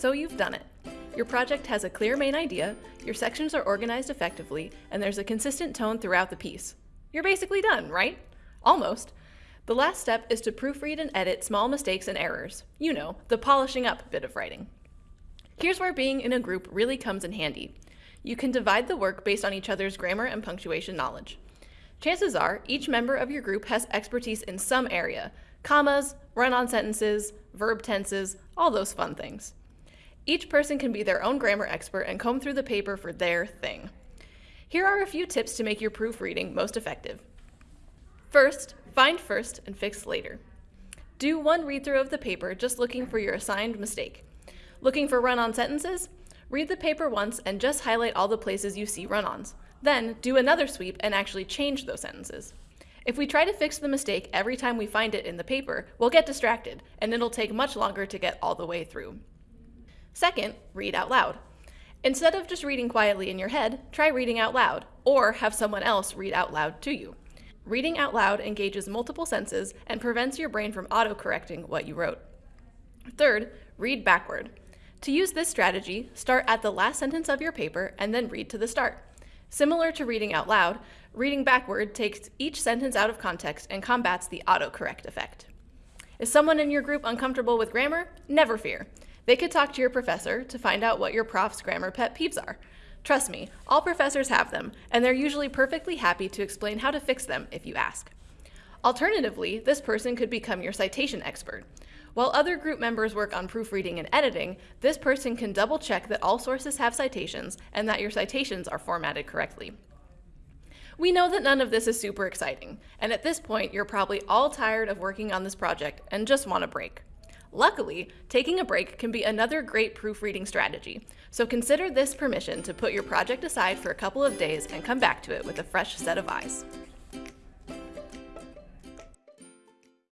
so you've done it. Your project has a clear main idea, your sections are organized effectively, and there's a consistent tone throughout the piece. You're basically done, right? Almost. The last step is to proofread and edit small mistakes and errors. You know, the polishing up bit of writing. Here's where being in a group really comes in handy. You can divide the work based on each other's grammar and punctuation knowledge. Chances are, each member of your group has expertise in some area, commas, run-on sentences, verb tenses, all those fun things. Each person can be their own grammar expert and comb through the paper for their thing. Here are a few tips to make your proofreading most effective. First, find first and fix later. Do one read through of the paper just looking for your assigned mistake. Looking for run-on sentences? Read the paper once and just highlight all the places you see run-ons. Then do another sweep and actually change those sentences. If we try to fix the mistake every time we find it in the paper, we'll get distracted, and it'll take much longer to get all the way through. Second, read out loud. Instead of just reading quietly in your head, try reading out loud, or have someone else read out loud to you. Reading out loud engages multiple senses and prevents your brain from auto-correcting what you wrote. Third, read backward. To use this strategy, start at the last sentence of your paper and then read to the start. Similar to reading out loud, reading backward takes each sentence out of context and combats the autocorrect effect. Is someone in your group uncomfortable with grammar? Never fear. They could talk to your professor to find out what your prof's grammar pet peeves are. Trust me, all professors have them, and they're usually perfectly happy to explain how to fix them if you ask. Alternatively, this person could become your citation expert. While other group members work on proofreading and editing, this person can double check that all sources have citations and that your citations are formatted correctly. We know that none of this is super exciting, and at this point you're probably all tired of working on this project and just want a break. Luckily, taking a break can be another great proofreading strategy, so consider this permission to put your project aside for a couple of days and come back to it with a fresh set of eyes.